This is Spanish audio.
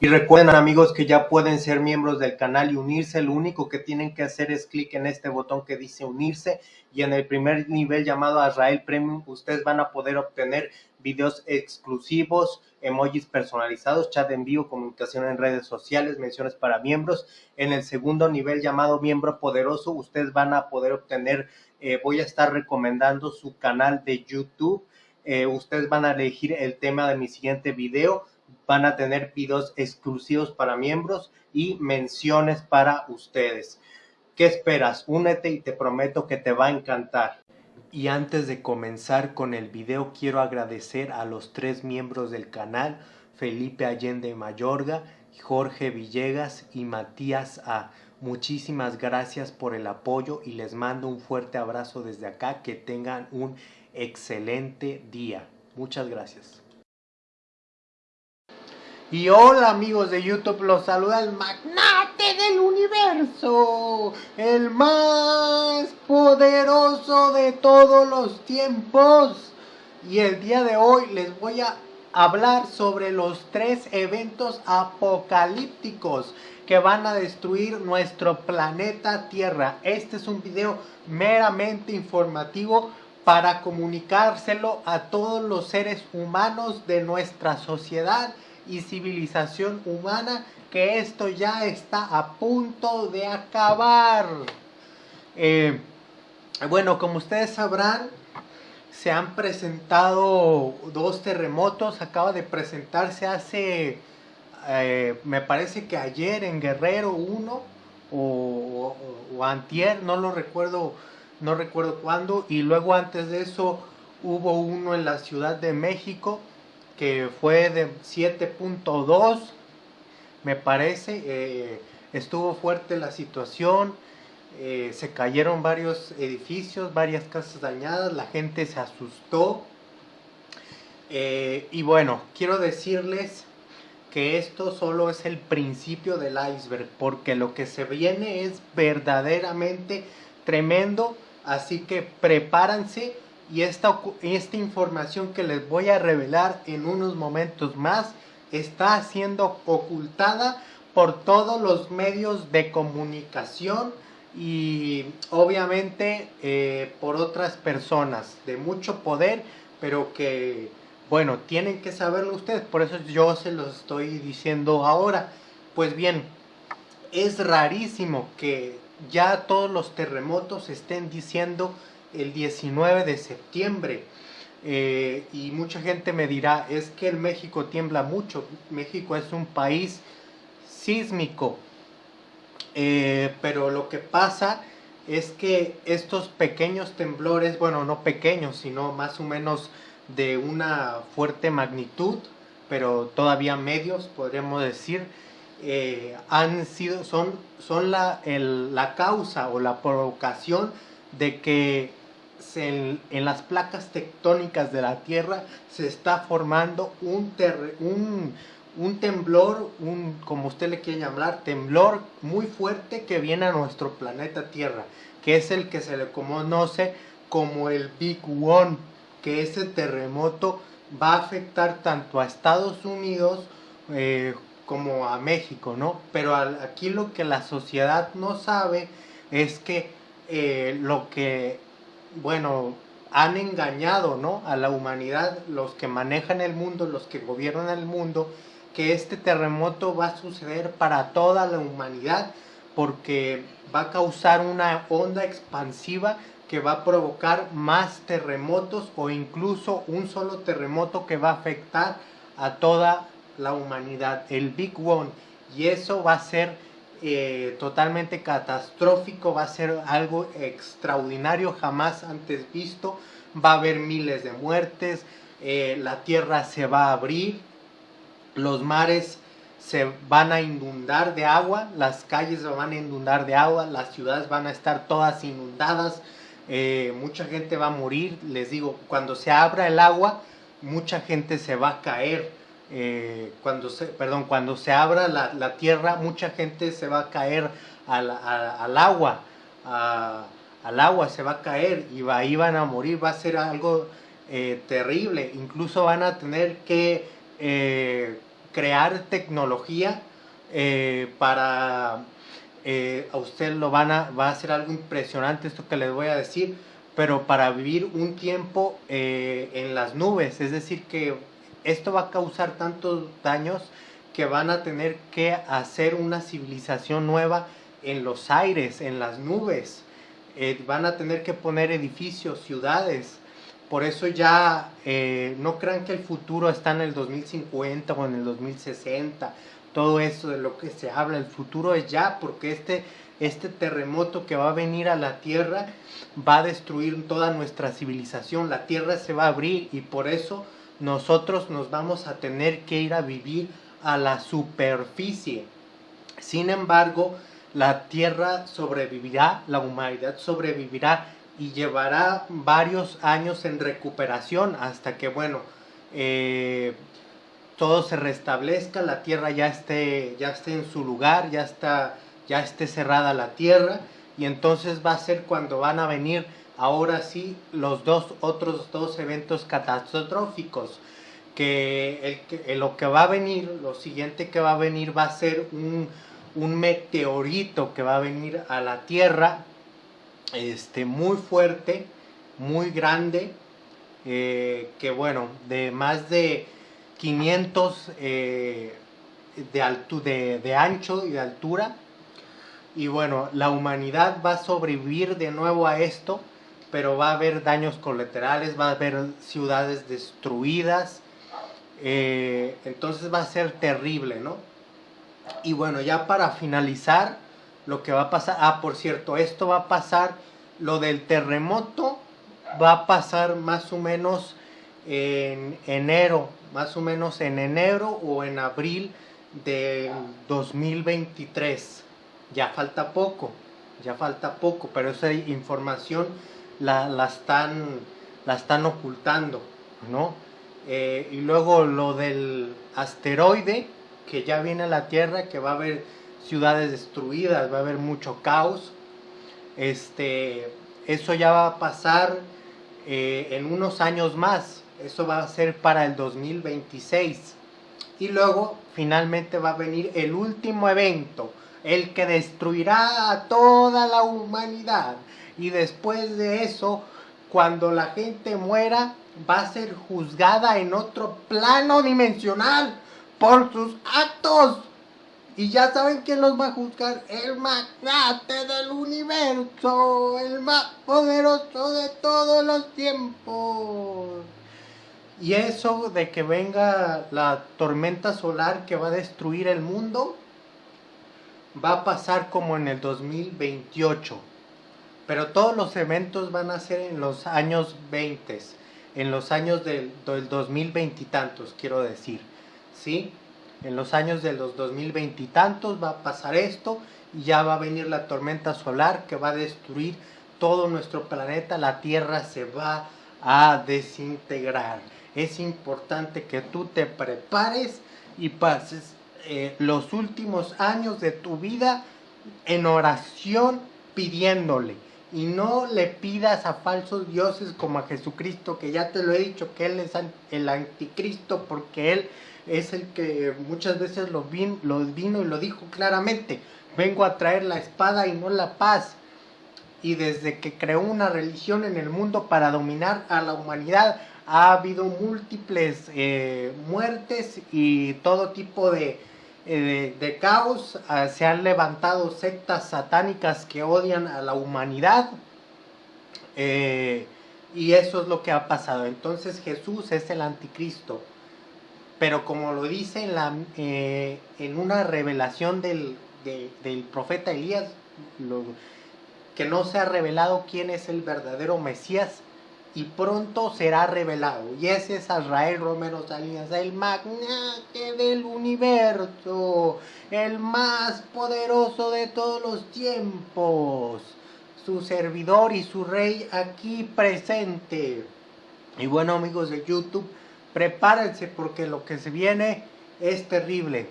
Y recuerden amigos que ya pueden ser miembros del canal y unirse. Lo único que tienen que hacer es clic en este botón que dice unirse y en el primer nivel llamado Azrael Premium ustedes van a poder obtener videos exclusivos, emojis personalizados, chat en vivo, comunicación en redes sociales, menciones para miembros. En el segundo nivel llamado miembro poderoso ustedes van a poder obtener, eh, voy a estar recomendando su canal de YouTube. Eh, ustedes van a elegir el tema de mi siguiente video van a tener videos exclusivos para miembros y menciones para ustedes. ¿Qué esperas? Únete y te prometo que te va a encantar. Y antes de comenzar con el video quiero agradecer a los tres miembros del canal, Felipe Allende Mayorga, Jorge Villegas y Matías A. Muchísimas gracias por el apoyo y les mando un fuerte abrazo desde acá. Que tengan un excelente día. Muchas gracias. Y hola amigos de YouTube, los saluda el magnate del universo, el más poderoso de todos los tiempos. Y el día de hoy les voy a hablar sobre los tres eventos apocalípticos que van a destruir nuestro planeta Tierra. Este es un video meramente informativo para comunicárselo a todos los seres humanos de nuestra sociedad y civilización humana que esto ya está a punto de acabar. Eh, bueno, como ustedes sabrán, se han presentado dos terremotos. Acaba de presentarse hace, eh, me parece que ayer en Guerrero uno o, o, antier, no lo recuerdo, no recuerdo cuándo. Y luego antes de eso hubo uno en la Ciudad de México que fue de 7.2, me parece. Eh, estuvo fuerte la situación, eh, se cayeron varios edificios, varias casas dañadas, la gente se asustó. Eh, y bueno, quiero decirles que esto solo es el principio del iceberg, porque lo que se viene es verdaderamente tremendo, así que prepárense y esta, esta información que les voy a revelar en unos momentos más está siendo ocultada por todos los medios de comunicación y obviamente eh, por otras personas de mucho poder, pero que, bueno, tienen que saberlo ustedes, por eso yo se los estoy diciendo ahora. Pues bien, es rarísimo que ya todos los terremotos estén diciendo el 19 de septiembre. Eh, y mucha gente me dirá, es que el México tiembla mucho. México es un país sísmico. Eh, pero lo que pasa es que estos pequeños temblores, bueno, no pequeños, sino más o menos de una fuerte magnitud, pero todavía medios, podríamos decir, eh, han sido, son, son la, la causa o la provocación de que en, las placas tectónicas de la Tierra se está formando un, un, un temblor, un, como usted le quiere llamar, temblor muy fuerte que viene a nuestro planeta Tierra, que es el que se le conoce como el Big One, que ese terremoto va a afectar tanto a Estados Unidos eh, como a México, ¿no? Pero aquí lo que la sociedad no sabe es que eh, lo que bueno, han engañado ¿no? a la humanidad, los que manejan el mundo, los que gobiernan el mundo, que este terremoto va a suceder para toda la humanidad porque va a causar una onda expansiva que va a provocar más terremotos o incluso un solo terremoto que va a afectar a toda la humanidad, el Big One. Y eso va a ser eh, totalmente catastrófico, va a ser algo extraordinario, jamás antes visto, va a haber miles de muertes, eh, la tierra se va a abrir, los mares se van a inundar de agua, las calles se van a inundar de agua, las ciudades van a estar todas inundadas, eh, mucha gente va a morir, les digo, cuando se abra el agua, mucha gente se va a caer, eh, cuando se, perdón, cuando se abra la, tierra, mucha gente se va a caer al, agua, al agua se va a caer y va, ahí van a morir, va a ser algo eh, terrible, incluso van a tener que, eh, crear tecnología para a usted lo van a, va a ser algo impresionante esto que les voy a decir, pero para vivir un tiempo en las nubes, es decir, que esto va a causar tantos daños que van a tener que hacer una civilización nueva en los aires, en las nubes, eh, van a tener que poner edificios, ciudades, por eso ya no crean que el futuro está en el 2050 o en el 2060 todo eso de lo que se habla, el futuro es ya, porque este, este terremoto que va a venir a la Tierra va a destruir toda nuestra civilización, la Tierra se va a abrir y por eso nosotros nos vamos a tener que ir a vivir a la superficie. Sin embargo, la Tierra sobrevivirá, la humanidad sobrevivirá y llevará varios años en recuperación hasta que, bueno, eh, todo se restablezca, la tierra ya esté, ya esté en su lugar, ya, está, ya esté cerrada la tierra, y entonces va a ser cuando van a venir ahora sí los dos otros dos eventos catastróficos que, lo que va a venir lo siguiente que va a venir va a ser un, meteorito que va a venir a la tierra este muy fuerte muy grande eh, que bueno de más de 500 eh, de, de, ancho y de altura. Y bueno, la humanidad va a sobrevivir de nuevo a esto, pero va a haber daños colaterales, va a haber ciudades destruidas. Eh, entonces va a ser terrible, ¿no? Y bueno, ya para finalizar, lo que va a pasar, ah, por cierto, esto va a pasar, lo del terremoto va a pasar más o menos en enero más o menos en enero o en abril del 2023. Ya falta poco, ya falta poco, pero esa información la, la están, la están ocultando, ¿no? Eh, y luego lo del asteroide que ya viene a la Tierra, que va a haber ciudades destruidas, va a haber mucho caos. Este, eso ya va a pasar eh, en unos años más, eso va a ser para el 2026. Y luego finalmente va a venir el último evento, el que destruirá a toda la humanidad. Y después de eso, cuando la gente muera, va a ser juzgada en otro plano dimensional por sus actos. Y ya saben quién los va a juzgar. El magnate del universo. El más poderoso de todos los tiempos. Y eso de que venga la tormenta solar que va a destruir el mundo, va a pasar como en el 2028. Pero todos los eventos van a ser en los años 20, en los años del, 2020 y tantos, quiero decir. ¿Sí? En los años de los 2020 y tantos va a pasar esto y ya va a venir la tormenta solar que va a destruir todo nuestro planeta, la Tierra se va a desintegrar es importante que tú te prepares y pases eh, los últimos años de tu vida en oración pidiéndole. Y no le pidas a falsos dioses como a Jesucristo, que ya te lo he dicho, que Él es el anticristo, porque Él es el que muchas veces lo, lo vino y lo dijo claramente. Vengo a traer la espada y no la paz. Y desde que creó una religión en el mundo para dominar a la humanidad, ha habido múltiples eh, muertes y todo tipo de, eh, caos. Ah, se han levantado sectas satánicas que odian a la humanidad. Eh, y eso es lo que ha pasado. Entonces Jesús es el anticristo. Pero como lo dice en, la, en una revelación del, del profeta Elías, que no se ha revelado quién es el verdadero Mesías, y pronto será revelado. Y ese es Israel Romero Salinas, el magnate del universo, el más poderoso de todos los tiempos, su servidor y su rey aquí presente. Y bueno amigos de YouTube, prepárense porque lo que se viene es terrible.